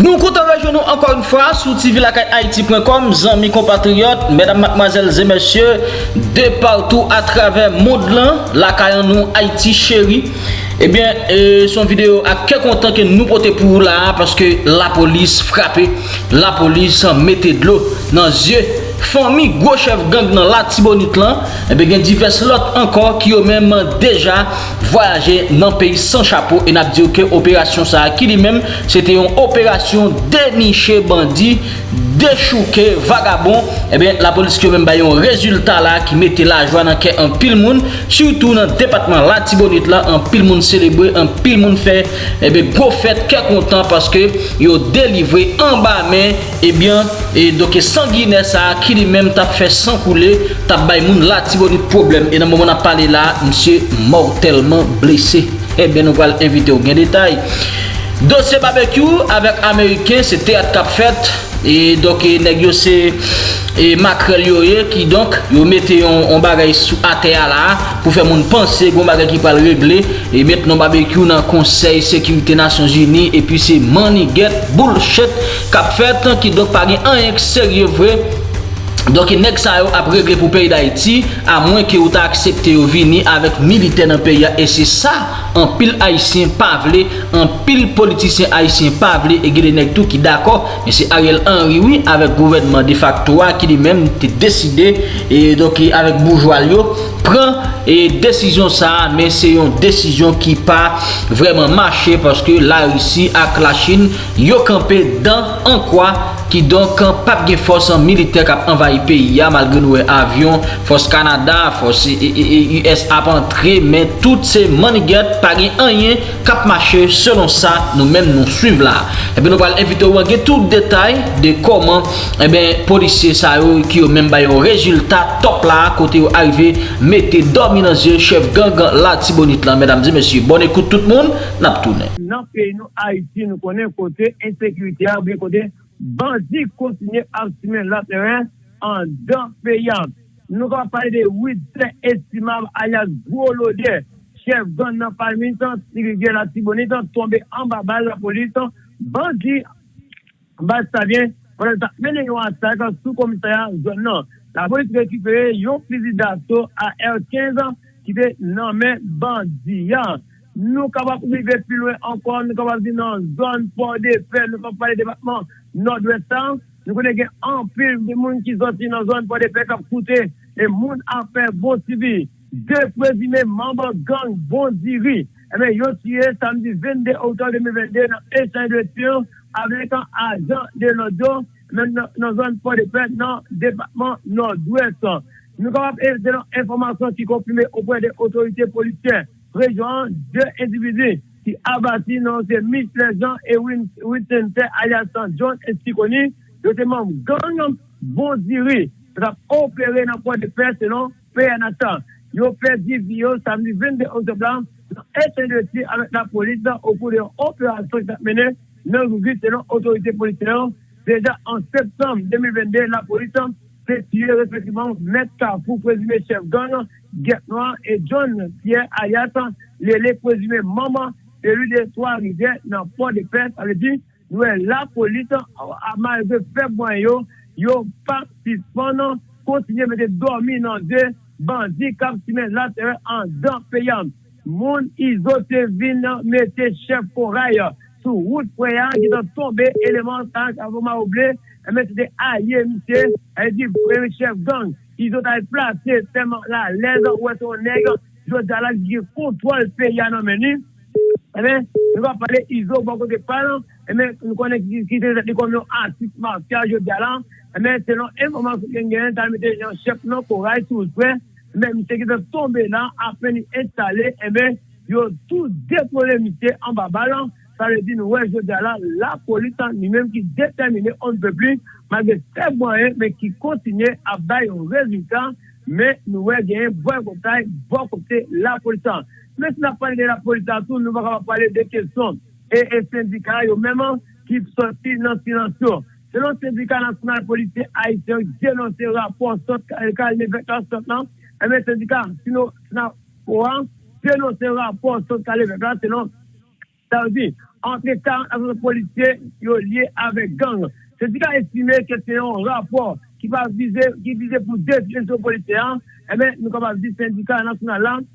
Nou kontan rejoun nou ankon yon fwa sou tvlakayaiti.com Zanmi kompatriot, medan matmazel zè mèsyè De partou eh euh, a travè mod lan Lakayan nou Haiti chéri Ebyen, eh eh, son video a ke kontan ke nou pote pou la Paske la polis frape La polis mette dlo nan zye fami gwo chev gang nan la tibonit lan, ebe gen divers lot ankon ki yo menman deja voyaje nan peyi san chapo en ap diyo ke operasyon sa ki li menm, se te yon operasyon deniche bandi, dechouke vagabon, ebe la polis ki yo menm bayon rezultat la ki mette la jwa nan ke an pil moun, surtout nan depatman la tibonit la, an pil moun celebre, an pil moun fe, ebe gwo fet ke kontan paske yo delivre an ba men, e ebyen, e doke sangine sa ki ki li menm tap fè san koule, tap bay moun la ti bonit problem. E nan moun moun ap pale la, msye mortelman blese. Eh e ben nou val invite ou gen detay. Dosye barbecue avèk Ameriken, se teat kap fèt. E donk e neg yo se e, makrel yo ye ki donk yo mette yon bagay sou ate a la pou fè moun panse goun bagay ki pal regle e mette yon barbecue nan konsey Sekurite Nasyon jini e pi se money get bullshit kap fèt ki donk pari an yon serye vre Donke nek sa yo ap regle pou peyi d'Haïti a mwen ki yo ta aksepte yo vini avèk milite nan peyi ya. E se sa, an pil Haitien pavle, an pil politisyen Haitien pavle, e gile nek tou ki dako. Men se Ariel Henry oui, avèk gouvernement de facto wa ki li men te deside, e donke avèk bourgeois yo, pren e desisyon sa, men se yon desisyon ki pa vreman mache, paske la Haitien ak la Chine yo kampe dan an kwa ki donk pap gen fos an militer kap envayi peyi ya malgre nou e avyon, fos Kanada, fos e, e, e, US ap antre, men tout se maniget pa gen anyen kap mache selon sa nou men nou suiv la. Ebe nou pal evite ou ange tout detay de koman ebe polisye sa yo ki yo men bayo rezultat top la kote yo arrive mette dominanze chef gangan la tibonit lan. Mesdames et messieurs, bon ekoute tout moun, nap toune. Nan peyi nou Haiti nou konen kote, ensekurite a, kote bandi kontinye ap la teren an dan peyan. Nou ka pale de 8 estimab alias gwo lode, chef gan nan palmintan, sirige la tibonitan, tombe an babal la politan, bandi bas sa vyen, menen yo an sa sou komisaryan zon nan. La polis rekipere yon plizidato a R15 an, ki te nanmen bandiyan. Nou ka wap ouvive pi lwen ankon, nou ka wap di nan zon pou de fe, nou ka pale debatman, nord-westan, nou konen gen anpil de moun ki zoti nan zon pou de pek ap koute, e moun afer bon sivi, de prezime mamba gang bon sivi, e men yo siye samdi 22 outan 2022 nan etan de tion, avek an ajan de lodo, e men nan zon pou de pek nan depatman nord-westan. Nou kapap e denon informasyon ki komprime ou pou de otorite polisyen, rejoan de individu, qui abattit non, c'est Mitch Legend et Wittenter Ayatan John et Sikoni, yo te membre gang bon diri, ça opéré dans le point de presse, non, PNATA. Yo perdu Vio samedi 22 octobre, interdiction avec la police au cours d'une opération qui a mené dans le selon l'autorité policière. Déjà en non. septembre 2022, la police s'est tué respectivement Maître Carrefour, présumé chef gang, Guet Noir et John Pierre Ayatan, les présumés maman celui de Trois-Rivières dans Port-de-Paix. Ça veut dire, nous, la police, à malgré fait yo, yo participant, continuer à dormir dans deux bandits qui là, en dents payantes. Moun izote vin mette chef koray sou wout preyan ki dan tombe eleman tank avon ma ouble e mette de aye mse e di premi chef gang izote ay plase teman la lez wè son neg jwè dalak di kontwal peyan an meni E men, nou va pale izo bon kote palan, e men, nou konen ki te zati kom yon artist martyaj yo galan, e men, se non sou gen gen, tan mette yon chep nan koray sou pre, e men, mse ki te tombe nan, apen ni installe, e men, yo tout depole mite an ba balan, sa le di nou wè yo galan, la politan ni menm ki determine on pe pli, magre se mwenye, men ki kontinye a bay yon rezultat, men nou wè gen yon bon kontay, bon kontay la polisan. Mè si nan pale de la politasyon, nou baka pale de kesyon e syndika yo mèman ki soti nan finansyon. Selon syndika nasyonal politi Haitien, genonse rapor sot kalme 24 sot nan, mè syndika sinan kouan, genonse rapor sot kalme 24 selon sa ou di, antre tan avre politi yo liye avek gang. Syndika estime ke se yon rapor ki vize pou defile sou politi an, mè nou kapap di syndika nasyonal lan,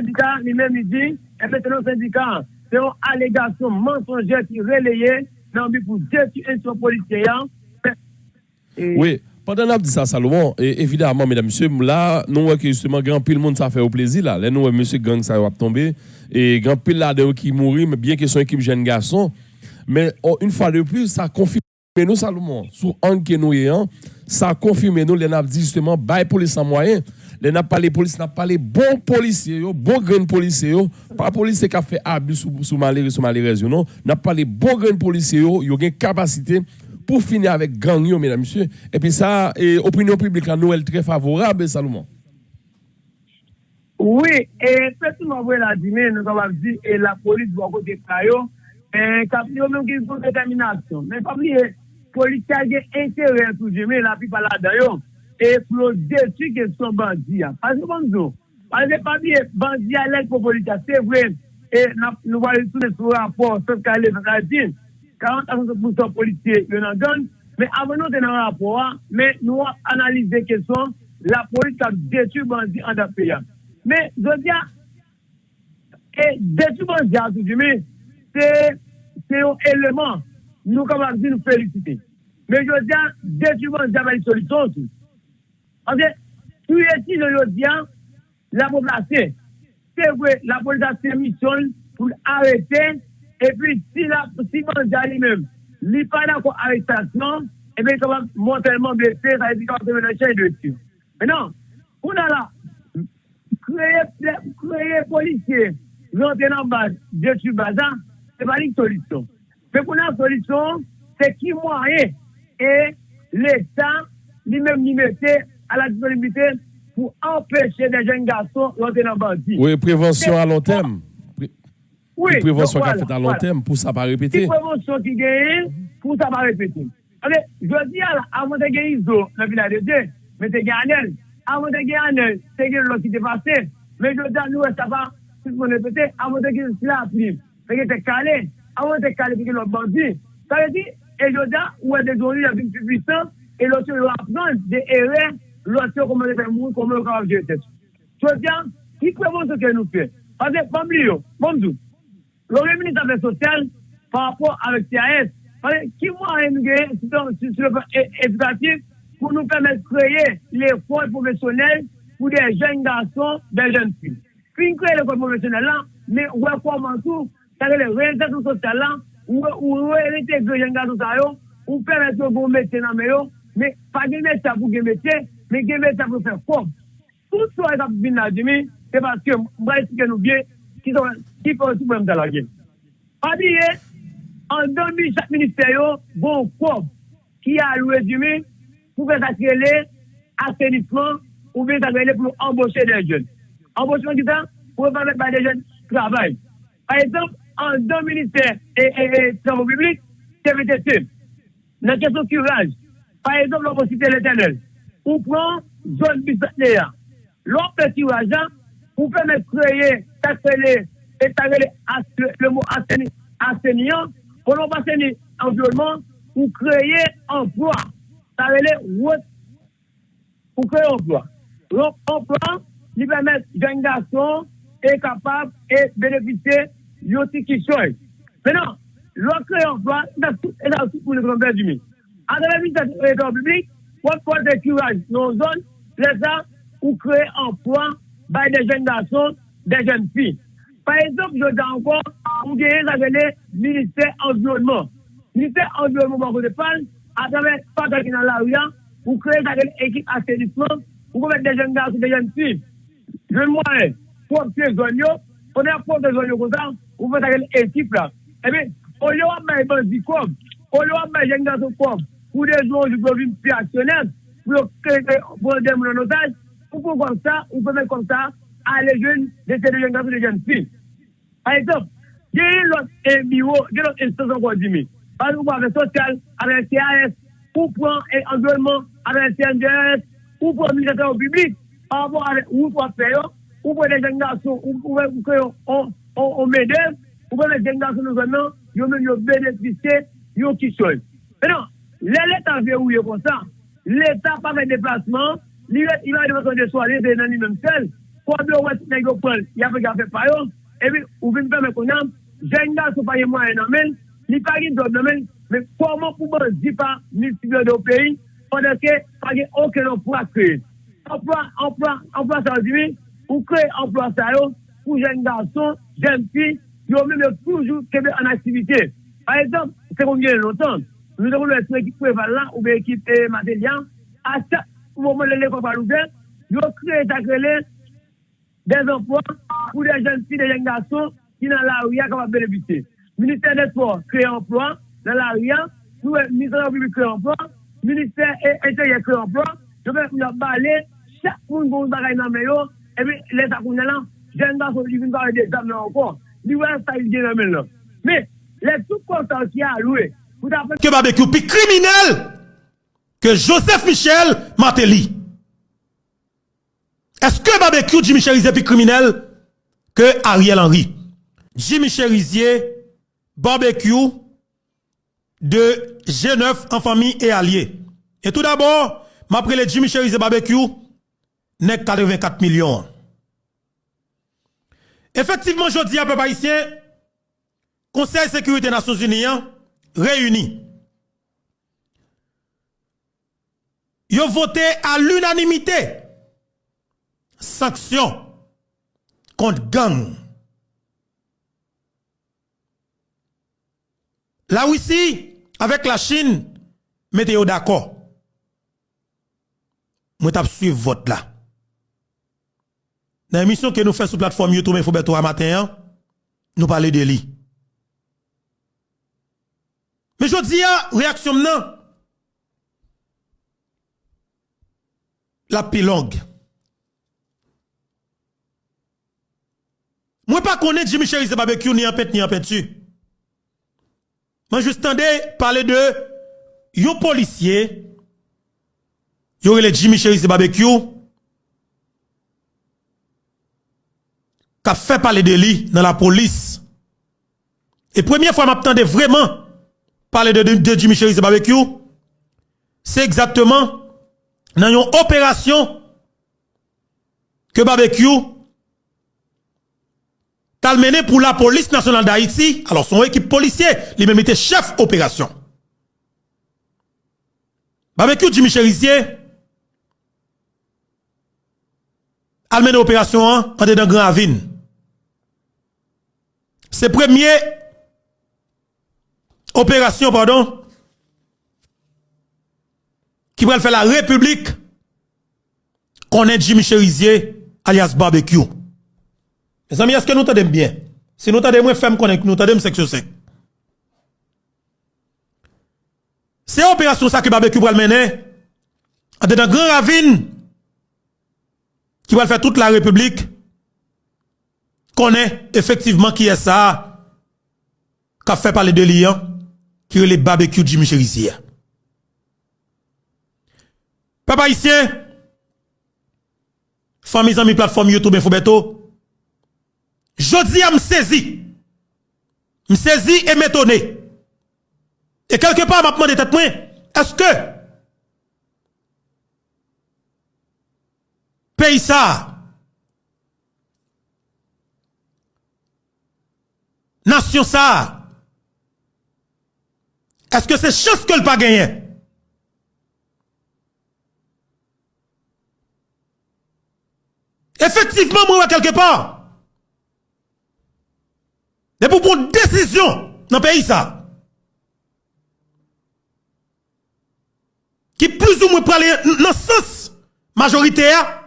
syndicat lui-même dit, c'est un syndicat, c'est une allégation mensongère qui relayée dans le pour détruire ce policier. Oui. Pendant qu'on dit ça, Salomon, et évidemment, mesdames, messieurs, là, nous voyons que justement, grand pile monde, ça fait au plaisir, là. Là, nous voyons monsieur gang, ça va tomber. Et grand pile là, qui mourit, mais bien que son équipe jeune garçon. Mais oh, une fois de plus, ça confirme nous, Salomon, sur un que nous ayons, ça confirme nous, les dit justement, bail police sans moyen. Les n'a pas les policiers, n'a pas les bons policiers, bons policiers, pas policiers qui a fait abus sous, sous malheureux, sous malheureux, non. N'a pas les bons policiers, ils ont une capacité pour finir avec gang, mesdames, messieurs. Et puis ça, et opinion publique à Noël très favorable, Salomon. Oui, et effectivement, vous l'avez dit, nous avons dit, et la police va côté Kayo, et même qui une détermination. Mais pas oublier, police a intérêt à tout mais la plupart là-dedans, exploser e sur question bandit. Parce que bonjour, parce que parmi bandit à l'aide politique, c'est vrai, et nous voyons tous les rapports, sauf qu'à l'évangile, 40 à 60% policiers, ils en donnent, mais avant nous, dans un rapport, mais nous analysons question, la police a détruit bandit en pays. Mais, je dis, et détruit bandit, c'est, c'est un élément, nous, comme on dit, nous féliciter. Mais je dis, détruit bandit, c'est une solution aussi. Anbe, pou eti nou yo diyan, la pou plase. Se vwe, la pou plase misyon pou arete, epi si la, si manja li mem, li pa la pou aretasyon, epi kaman montelman blese, sa epi kaman semen anche de ti. Menan, ou nan la, kreye, kreye polisye, jante nan baz, de tu bazan, se pa li solisyon. Pe pou nan solisyon, se ki mwa e, e, l'Etat, li mem li mette, à la disponibilité pour empêcher des jeunes garçons d'entrer dans bandit. Oui, prévention à long terme. Oui. Une prévention qui a fait à long terme pour ça pas répéter. Une prévention qui gagne pour ça pas répéter. Allez, je dis avant de gagner Iso, le village de Dieu, mais c'est Anel. Avant de gagner Anel, c'est gagner l'autre qui est passé. Mais je dis à nous, ça va, si vous répétez, avant de gagner la prime. Fait que t'es calé, avant de calé, c'est l'autre bandit. Ça veut dire, et je dis, ouais, des journées, la vie plus puissante, et l'autre, il va prendre des erreurs l'autre comment les faire mourir, comment les faire gérer tête. Je dis, qui peut montrer que nous fait Parce que, comme lui, comme tout, le ministre de la sociale, par rapport avec CAS, parce que qui moyen nous gagner sur le plan éducatif pour nous permettre de créer l'école professionnelle pour des jeunes garçons, des jeunes filles. Puis créer l'école professionnelle là, mais ouais, comment tout, c'est-à-dire les réalisations sociales là, ou réintégrer les jeunes garçons, ou permettre de vous mettre dans le meilleur, mais pas de métier pour des métiers, men gen vete pou fè fòm. Tout sou bon a etap vin la jemi, se paske mwa esike nou bie, ki pou an sou pou mta la gen. A diye, an 2000 chak ministeryo, bon fòm, ki a lou rezume, pou fè sakye le, asenisman, ou fè sakye le pou emboshe de jen. Emboshe ki tan, pou fè fè de jen travay. Par exemple, an 2 ministères et travaux publics, c'est VTC. La question curage. Par exemple, on peut citer l'éternel. On prend zone business L'autre petit argent permettre de créer, d'appeler et le, le mot enseignant, pour non pas environnement, pour créer emploi. Veut dire pour créer emploi. Donc, emploi, lui permet jeunes garçons est capable et bénéficier de qui sont. Maintenant, l'on crée emploi, dans tout pour le grand du monde. À travers le ministère public, pour faire Pot pot ekiraj non zon, le sa, ou kre anpwa bay de jen gason, de jen fi. Par exemple, je dan ankon, ou genye bon, la vele Ministè Environnement. Ministè Environnement banko de pan, atave pata ki nan la ou ya, ou kre la vele ekip asenisman, ou kon met de jen gason, de jen fi. Je mwen, pot se zon yo, on a pot se zon yo kontan, ou met la vele ekip la. Ebe, ou yo wap may banzi kom, ou yo wap may jen gason kom, Ou de zon jou govim piasyonel, pou yo kreke vode moun anotaj, ou pou kon sa, ou pou men kon sa, a le jen, de se de jen gafi, de jen fi. A etop, gen yon lot e biwo, gen lot e stason kon di mi. Pan nou pa ve sosyal, a ve CAS, ou pran e enjouanman, a ve CNDS, ou pran migrasyon ou publik, a avon a ve ou pran feyo, ou pran de jen gafi, ou pran kreyo ou medem, ou pran de jen gafi nou zon nan, yo men yo benefise, yo ki choy. Menon, Le l'Etat verouye kon sa, l'Etat pa ve deplasman, li va deplasman de soare, se nan li menm sel, kwa do wè si negyo pol, ya pe gafe payon, evi ou vin pe me konan, jen da sou paye mwa enan men, li pari do nan men, men koman pou ban zipa multiple do peyi, pandanke pari okè nan pwa kre. Anpwa, anpwa, anpwa sa ziwi, ou kre anpwa sa yo, pou jen da son, jen pi, yo mèm yo toujou kebe an aktivite. Par exemple, se kon gen lontan, Nous avons une équipe prévalente ou bien équipe matérielle. À chaque moment, l'école va l'ouvrir. Nous avons créé des emplois pour des jeunes filles, des jeunes garçons qui dans la rue qui bénéficier. Ministère des Sports crée emploi dans la rue. Nous, ministère de la République crée emploi. Ministère intérieur crée emploi. Je vais vous parler. Chaque monde a une bagaille dans le Et puis, les accounts là, jeunes garçons qui viennent parler des examens encore. Nous, ça, ils viennent dans le Mais, les tout contents qui a loué, que barbecue plus criminel que Joseph Michel Martelly. Est-ce que barbecue Jimmy Cherizier plus criminel que Ariel Henry? Jimmy Cherizier, barbecue de G9 en famille et alliés. Et tout d'abord, m'après le Jimmy Cherizier barbecue, n'est 84 millions. Effectivement, je dis à peuple haïtien, Conseil de sécurité des Nations Unies hein, réuni. Ils ont voté à l'unanimité sanction contre gang. La Russie, avec la Chine, mettez d'accord. Moi, je suivre vote là. Dans l'émission que nous faisons sur la plateforme YouTube à matin, hein, nous parlons de lui. Mais je dis, réaction non. La pilongue. Moi, pas connaître Jimmy Cherise barbecue, ni en pète, ni en peinture. Moi, juste entendais parler de yon policier, yon le Jimmy Cherise barbecue, qui a fait parler de lui dans la police. Et première fois, m'attendais vraiment parler de, de, Jimmy Cherise Barbecue, c'est exactement dans une opération que Barbecue t'a mené pour la police nationale d'Haïti. Alors, son équipe policière, il même était chef opération. Barbecue Jimmy Cherizier a mené opération en dans Grand Avine. C'est premier opération, pardon, qui va faire la République est Jimmy Cherizier alias barbecue. Mes amis, est-ce que nous t'entendons bien? Si nous t'entendons moins femme connaît, nous c'est que c'est. C'est opération ça que barbecue va mener dans grand ravine qui va faire toute la République connaît effectivement qui est ça, qui a fait parler de lion, qui est le barbecue Jimmy Cherizier? Papa ici, famille amis plateforme YouTube Infobeto, jodi a saisi, saisi et m'étonné. Et quelque part, m'a demandé tête est-ce que pays ça? Nation ça, est-ce que c'est chance que le pas gagné? Effectivement, moi, quelque part. Et pour prendre décision dans le pays, ça. Qui plus ou moins aller dans le sens majoritaire,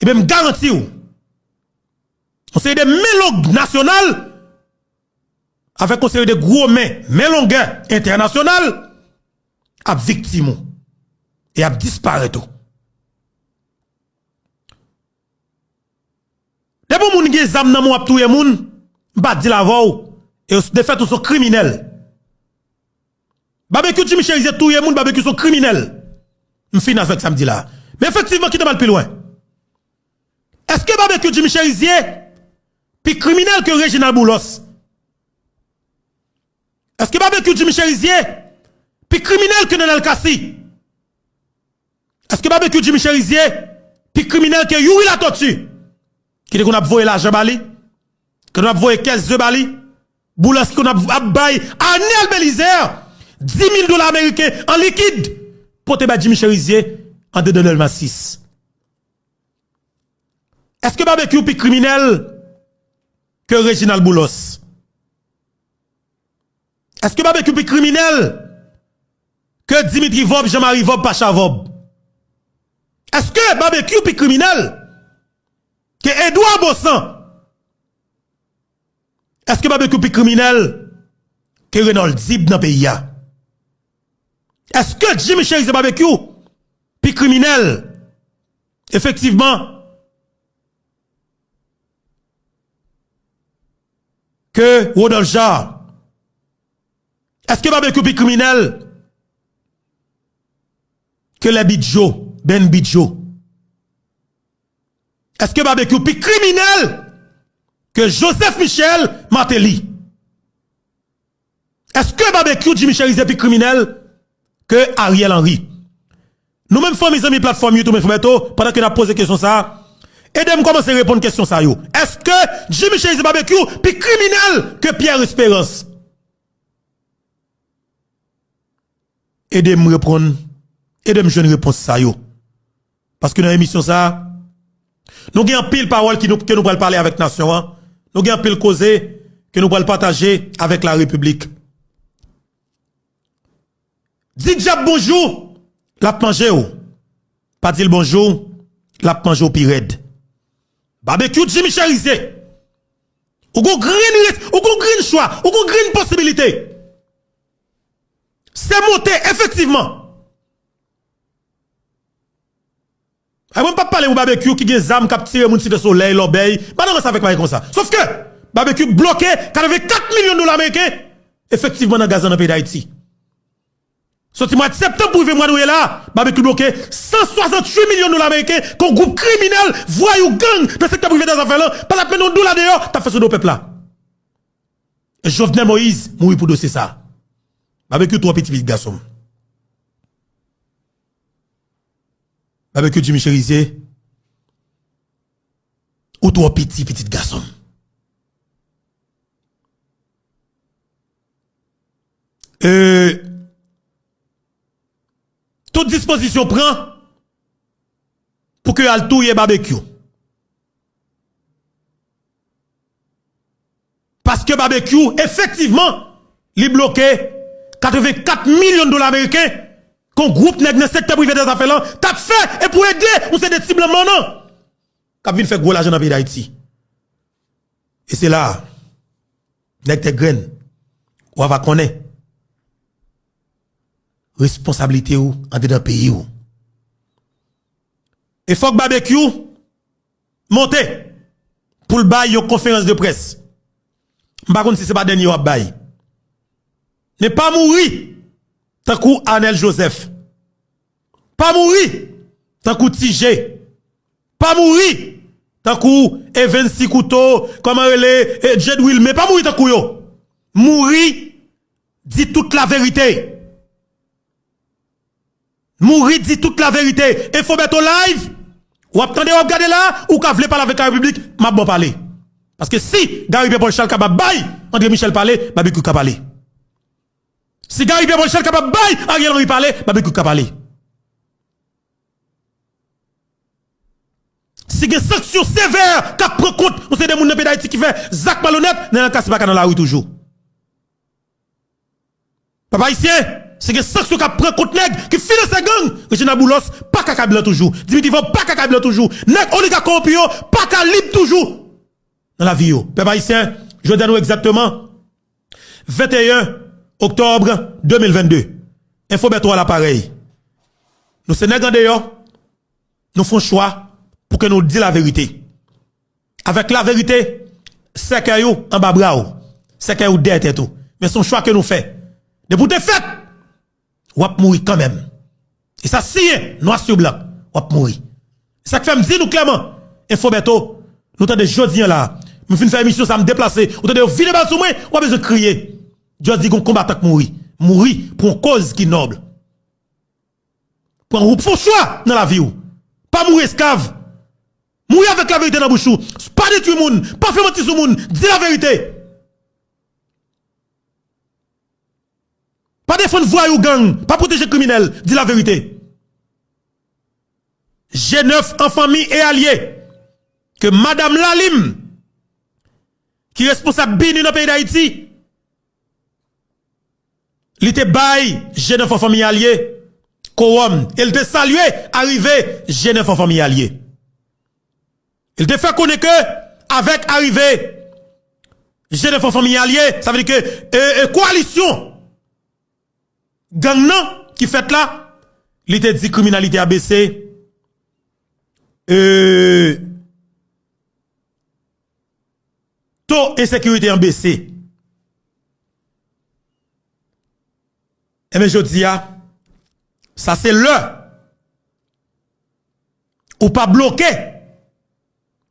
et même garantir conseil des mélogues national avec conseil de gros mains, longueurs international à victime et à disparaître. Des bon moun gen zam nan moun ap la et de fait sont criminels. Barbecue Jimmy Cherizier touye moun, barbecue sont criminels. M'fin avec samedi là. Mais effectivement, qui te mal plus loin? Est-ce que barbecue Jimmy Cherizier puis criminel que Reginald Boulos? Est-ce que barbecue Jimmy Cherizier, puis criminel que Nenel Kassi? Est-ce que barbecue Jimmy Cherizier, puis criminel que Yuri la tortue? Qui dit qu'on a volé l'argent Bali? qu'on a volé 15 de Bali? Boulos qu'on a baillé Anel Belizer, 10 000 dollars américains en liquide, pour te Jimmy Cherizier en 2006. Est-ce que barbecue plus criminel que Reginald Boulos? Est-ce que barbecue plus criminel que Dimitri Vob, Jean-Marie Vob, Pacha Vob? Est-ce que barbecue plus criminel que Edouard Bossan? Est-ce que barbecue plus criminel que Renold Zib dans le pays? Est-ce que Jimmy Chéri barbecue plus criminel? Effectivement, que Rodolphe Jarre Est-ce que barbecue plus criminel? Que les Bidjo, Ben Bidjo? Est-ce que barbecue plus criminel? Que Joseph Michel Martelly? Est-ce que barbecue Jimmy Cherizier plus criminel? Que Ariel Henry? Nous-mêmes, mes amis, plateforme YouTube, pendant que nous posé question ça, Aidez-moi commencer à répondre à question ça Est-ce que Jimmy Cherizier Barbecue plus criminel que Pierre Espérance? Aidez-moi répondre. Aidez-moi une réponse ça Parce que dans l'émission ça, nous avons pile parole que nous allons parler avec nation. Hein. Nous avons pile cause que nous allons partager avec la République. Dites bonjour, la manger Pas dire bonjour, la manger au. Barbecue Jimmy Cherizé. Ou go green, ou go green choix, ou go green possibilité. C'est monté, effectivement. Je ne pas parler de barbecue qui a des âmes qui tiré mon de soleil, l'obéi. Pas non, ça avec comme ça? Sauf que, barbecue bloqué, 4 millions de dollars américains, effectivement, dans le gaz dans le pays d'Haïti. Sorti mois de septembre pour mois de là, barbecue bloqué 168 millions de dollars américains qu'on groupe criminel, voyou gang dans le secteur privé des affaires là, pas la peine de dollars d'ailleurs, t'as fait ce dos peuple là. Et Jovenel Moïse mourir pour dossier ça. Barbecue trois petits garçons. Barbecue Jimmy Cherizier ou trois petits petits garçons. Euh toute disposition prend pour que al touye barbecue. Parce que barbecue, effectivement, il bloqué 84 millions de dollars américains qu'on groupe dans le secteur privé des affaires là, t'as fait et pour aider, on s'est des cibles maintenant. Qu'a vient faire gros l'argent dans le pays d'Haïti. Et c'est là, nèg te graine, on va connaître responsabilité ou en dedans pays ou. Et faut que barbecue monte pour le bail une conférence de presse. Par contre si c'est pas dernier ou bail. Ne pas mourir tant que Anel Joseph. Pas mourir tant que TJ. Pas mourir tant que Evan Sikuto, comment elle est, Jed Will, mais pas mourir tant que yo. Mourir dit toute la vérité. Mourir dit toute la vérité. Il faut mettre au live. Ou attendez, ou regardez là, ou voulez parler avec la République, m'a bon parler. Parce que si Gary Charles capable bail, André Michel parler, beaucoup parler. Si Gary Charles capable bail, Ariel Henry parler, m'a beaucoup parler. Si des sanctions sévères qui prend compte, on sait des gens d'Haïti qui fait Zach malhonnête, n'a pas dans la rue toujours. Papa ici, c'est que sanction qui prend contre nèg qui finance sa gang Regina Boulos pas qu'à toujours. Dimitri Vop pas qu'à toujours. Nèg oligarque corrompu pas libre toujours. Dans la vie peuple haïtien je donne exactement. 21 octobre 2022 info beto à l'appareil nous d'ailleurs nous faisons choix pour que nous disions la vérité avec la vérité c'est que en bas bras c'est que ou derrière tout mais son choix que nous fait de pour te fait ou mourir quand même. Et ça, si, noir sur blanc, ou mourir. Ça fait me dire nous clairement, Info nous t'avons des jodiens là, Je finis faire émission, ça me déplacer. Ou t'entendez, vide balle sur moi, besoin de crier. Dieu dit qu'on combat qui mourir. Mourir pour une cause qui est noble. Pour un choix dans la vie. Pas mourir esclave. Mourir avec la vérité dans la bouche. Pas détruire le monde. Pas faire mentir sur le monde. Dis la vérité. Pas défendre voyou gang. Pas protéger criminel. Dis la vérité. G9 en famille et alliés. Que Madame Lalim, qui est responsable BINU dans le pays d'Haïti, il était bail G9 en famille alliée. Quorum. Il te salué, arrivé G9 en famille alliée. Il te fait connaître avec arrivé G9 en famille ça veut dire que, euh, coalition, gang qui fait là, il te dit criminalité ABC, euh, taux insécurité en baissé. Et bien, je dis, ça c'est le. Ou pas bloquer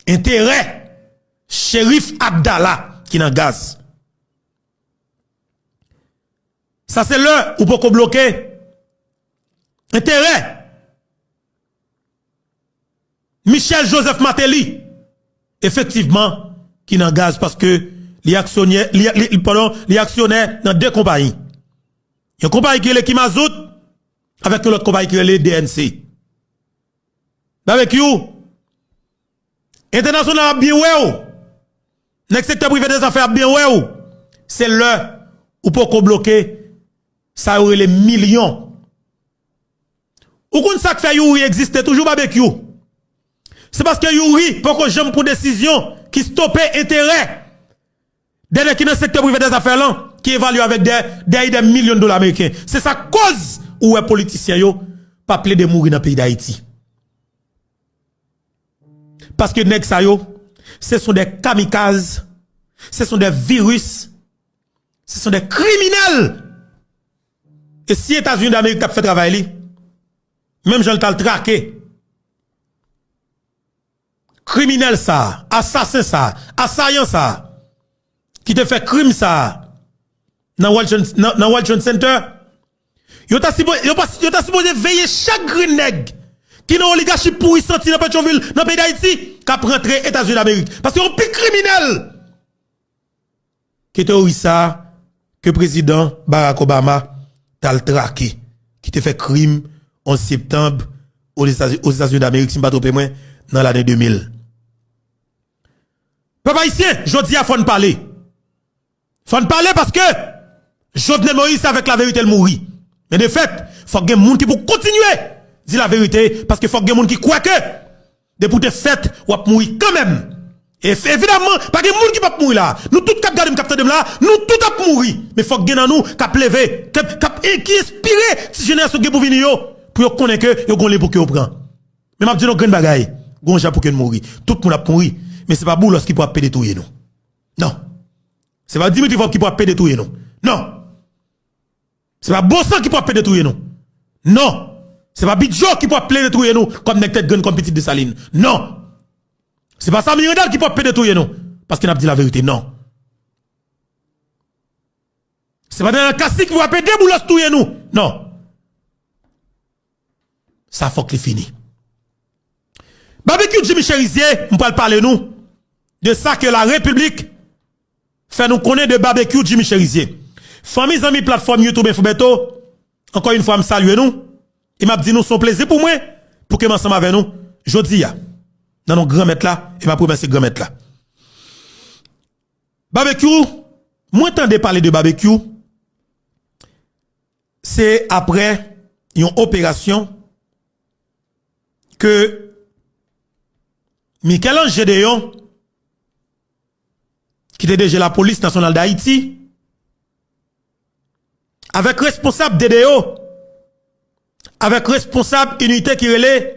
intérêt. Shérif Abdallah qui n'a gaz. Ça c'est le. Ou pas bloquer intérêt. Michel Joseph Matéli effectivement qui n'a gaz parce que les actionnaires les actionnaires dans deux compagnies. Y a une compagnie qui est qui Mazout avec l'autre compagnie qui est le DNC. Avec you International bien ouais Le secteur privé des affaires bien ouais C'est le ou pour bloquer ça aurait les millions. Ou qu'on ça fait Yuri existe toujours barbecue. C'est parce que Yuri pour que j'aime pour décision qui stoppait intérêt Dès qui dans le secteur privé des affaires là qui évalue avec des, des, millions de dollars américains. C'est sa cause où les politiciens yo pas de mourir dans le pays d'Haïti. Parce que nèg sa yo, ce sont des kamikazes, ce sont des virus, ce sont des criminels. Et si États-Unis d'Amérique ont fait travail, même je le traqué. Criminel ça, assassin ça, assaillant ça, qui te fait crime ça, dans World Trade Center, yo ta supposé veiller chaque green nèg qui n'a oligarchie pourri senti dans Petroville, dans le pays d'Haïti, qui a rentré États-Unis d'Amérique. Parce que un plus criminel. Était ça que président Barack Obama t'a traqué, qui te fait crime en septembre aux États-Unis d'Amérique, si je ne moins, dans l'année 2000. Papa ici, je dis à faut parler. Faut parler parce que Jovenel Moïse avec la vérité le mourit. Mais de fait, faut que gens qui pour continuer dire la vérité parce que faut que gens qui croient que de pour te fait ou mourir quand même. Et évidemment, pas de gens qui pas mourir là. Nous tous cap garder capteur de là, nous tous a mourir. Mais faut que dans nous cap lever, cap qui inspire si génération pour venir pour connaître que yo gon pour que prend. Mais m'a dit non grand bagaille, gon pour que mourir. Tout le monde mourir, mais c'est pas Boulos qui peut détruire nous. Non. C'est pas Dimitri qui peut détruire nous. Non. C'est pas Bossan qui peut détruire nous. Non. C'est pas Bidjo qui peut détruire nous comme nek tête comme petite de Saline. Non. C'est pas Sami Redal qui peut détruire nous parce qu'il a dit la vérité. Non. C'est pas dans Kassi qui peut détruire nous. Non. Ça faut que fini. Barbecue Jimmy Cherizier, on peut parler nous de ça que la République fait nous connaître de barbecue Jimmy Cherizier. Famille amis plateforme YouTube Infobeto, encore une fois, me salue nous. Et m'a dit nous son plaisir pour moi, pour que ensemble avec nous, jodi ya, dans nos grands maîtres là, et m'a promesse grand maître là. Barbecue, moi de parler de barbecue, c'est après une opération que Michel-Ange Gédéon, qui était déjà la police nationale d'Haïti, avec responsable DDO, avec responsable unité qui relait